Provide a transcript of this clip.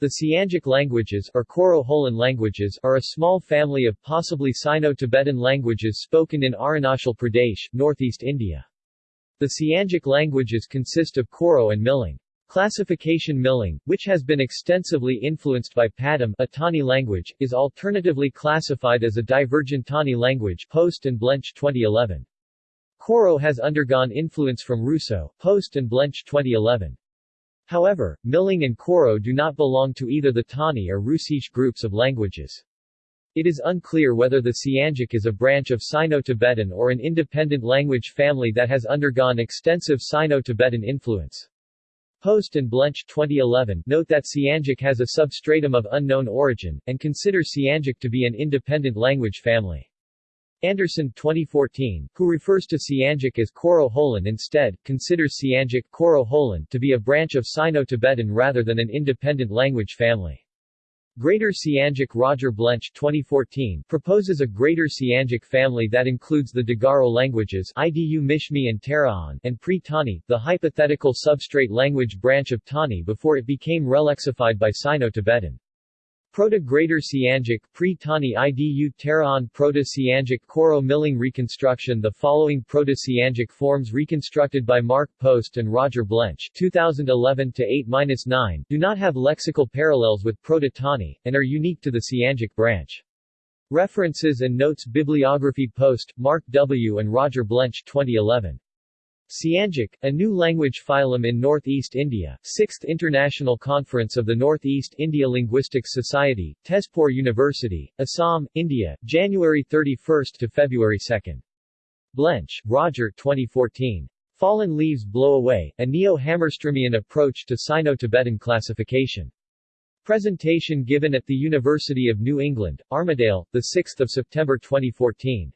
The Siangic languages or Koro-Holan languages are a small family of possibly Sino-Tibetan languages spoken in Arunachal Pradesh, northeast India. The Siangic languages consist of Koro and Milang. Classification Milang, which has been extensively influenced by Padam a Tani language, is alternatively classified as a divergent Tani language Post and Blench 2011. Koro has undergone influence from Hruso, Post and Blench 2011. However, Milang and Koro do not belong to either the Tani or Hrusish groups of languages. It is unclear whether the Siangic is a branch of Sino-Tibetan or an independent language family that has undergone extensive Sino-Tibetan influence. Post and Blench 2011 note that Siangic has a substratum of unknown origin, and consider Siangic to be an independent language family. Anderson 2014, who refers to Siangic as Koro-Holan instead, considers Siangic Koro-Holan to be a branch of Sino-Tibetan rather than an independent language family. Greater Siangic Roger Blench 2014 proposes a Greater Siangic family that includes the Digaro languages Idu Mishmi and Taraon and Pre-Tani, the hypothetical substrate language branch of Tani before it became relexified by Sino-Tibetan. Proto-Greater Siangic Pre-Tani IDU Taraon Proto-Siangic Koro Milang Reconstruction The following Proto-Siangic forms reconstructed by Mark Post and Roger Blench 2011-8-9 do not have lexical parallels with Proto-Tani, and are unique to the Siangic branch. References and notes Bibliography Post, Mark W. and Roger Blench 2011. Siangic, a new language phylum in Northeast India, 6th International Conference of the Northeast India Linguistics Society, Tezpur University, Assam, India, January 31 to February 2. Blench, Roger 2014. Fallen Leaves Blow Away, a Neo-Hammarströmian approach to Sino-Tibetan classification. Presentation given at the University of New England, Armidale, 6 September 2014.